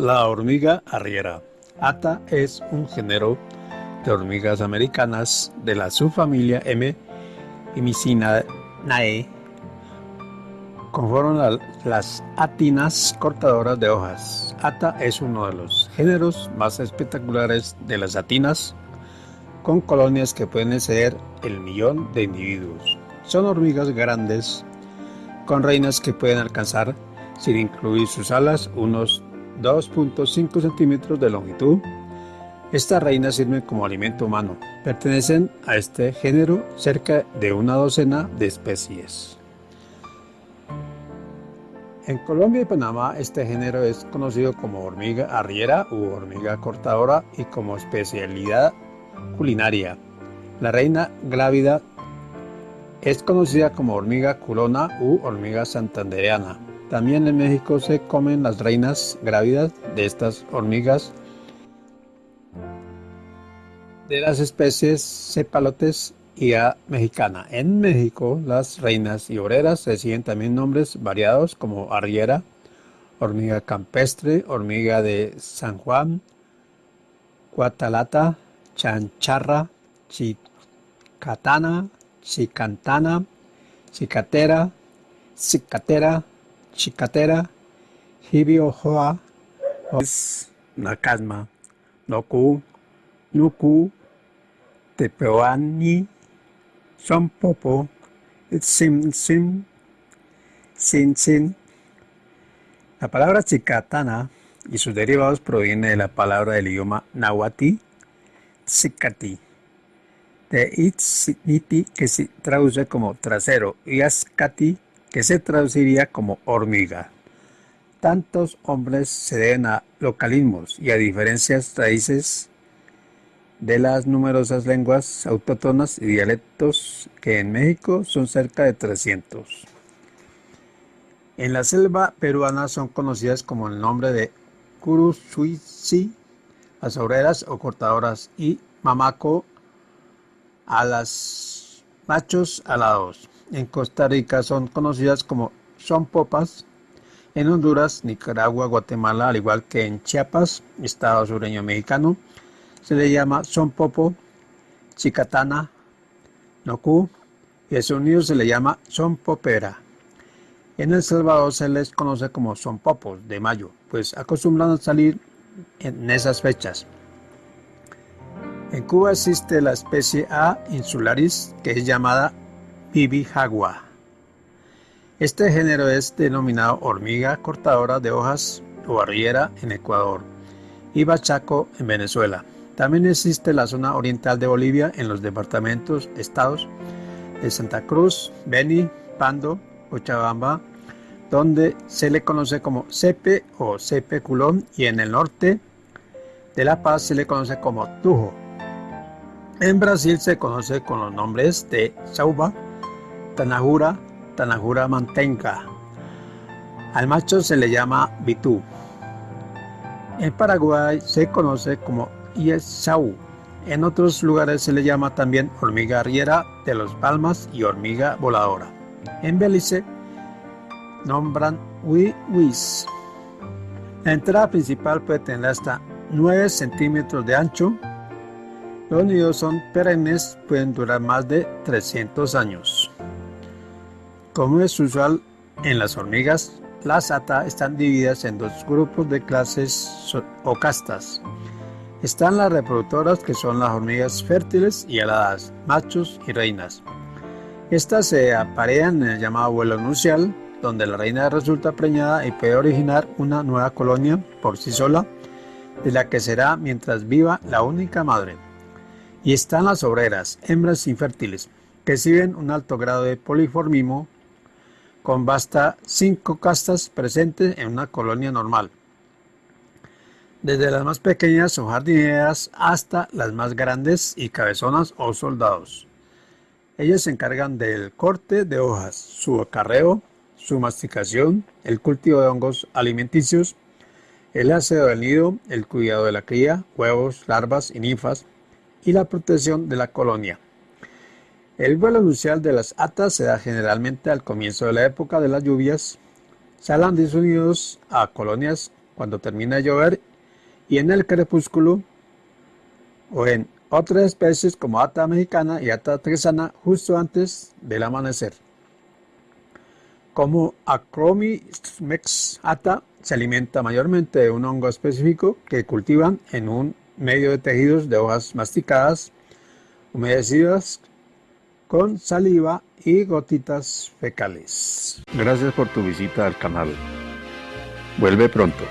La hormiga arriera. Ata es un género de hormigas americanas de la subfamilia M. Imicinae. Conforman las atinas cortadoras de hojas. Ata es uno de los géneros más espectaculares de las atinas, con colonias que pueden exceder el millón de individuos. Son hormigas grandes, con reinas que pueden alcanzar, sin incluir sus alas, unos 2.5 centímetros de longitud. Estas reinas sirven como alimento humano. Pertenecen a este género cerca de una docena de especies. En Colombia y Panamá este género es conocido como hormiga arriera u hormiga cortadora y como especialidad culinaria. La reina glávida es conocida como hormiga culona u hormiga santandereana. También en México se comen las reinas grávidas de estas hormigas de las especies cepalotes y a mexicana. En México, las reinas y obreras reciben también nombres variados como arriera, hormiga campestre, hormiga de San Juan, cuatalata, chancharra, chicatana, chicantana, chicatera, cicatera, chicatera, hibiojoa, nakasma, noku, nuku, tepeoani, sompopo, sim sim, sin. La palabra chicatana y sus derivados proviene de la palabra del idioma nahuatl, tzicati, de itziti que se traduce como trasero y ascati que se traduciría como hormiga. Tantos hombres se deben a localismos y a diferencias raíces de las numerosas lenguas autóctonas y dialectos que en México son cerca de 300. En la selva peruana son conocidas como el nombre de Curusuici, las obreras o cortadoras, y Mamaco a las machos alados. En Costa Rica son conocidas como son popas. En Honduras, Nicaragua, Guatemala, al igual que en Chiapas, estado sureño mexicano, se le llama son popo, chicatana, nocu, y en Estados Unidos se le llama son popera. En El Salvador se les conoce como son popos de mayo, pues acostumbran a salir en esas fechas. En Cuba existe la especie A insularis que es llamada Bibijagua. Este género es denominado hormiga cortadora de hojas o arriera en Ecuador y bachaco en Venezuela. También existe la zona oriental de Bolivia en los departamentos, estados de Santa Cruz, Beni, Pando, Cochabamba, donde se le conoce como cepe o cepe culón y en el norte de La Paz se le conoce como tujo. En Brasil se conoce con los nombres de sauba, tanajura, tanajura mantenca. Al macho se le llama bitú. En Paraguay se conoce como iesau. En otros lugares se le llama también hormiga arriera de los palmas y hormiga voladora. En Belice nombran huis. La entrada principal puede tener hasta 9 centímetros de ancho. Los nidos son perennes, pueden durar más de 300 años. Como es usual en las hormigas, las ata están divididas en dos grupos de clases o castas. Están las reproductoras que son las hormigas fértiles y aladas, machos y reinas. Estas se aparean en el llamado vuelo nupcial, donde la reina resulta preñada y puede originar una nueva colonia por sí sola, de la que será mientras viva la única madre. Y están las obreras, hembras infértiles, que exhiben un alto grado de poliformismo, con basta cinco castas presentes en una colonia normal, desde las más pequeñas o jardineras hasta las más grandes y cabezonas o soldados. Ellas se encargan del corte de hojas, su acarreo, su masticación, el cultivo de hongos alimenticios, el aseo del nido, el cuidado de la cría, huevos, larvas y ninfas, y la protección de la colonia. El vuelo nupcial de las atas se da generalmente al comienzo de la época de las lluvias. Salen de sus nidos a colonias cuando termina de llover y en el crepúsculo o en otras especies como ata mexicana y ata tresana justo antes del amanecer. Como Acromis ata se alimenta mayormente de un hongo específico que cultivan en un medio de tejidos de hojas masticadas, humedecidas con saliva y gotitas fecales. Gracias por tu visita al canal. Vuelve pronto.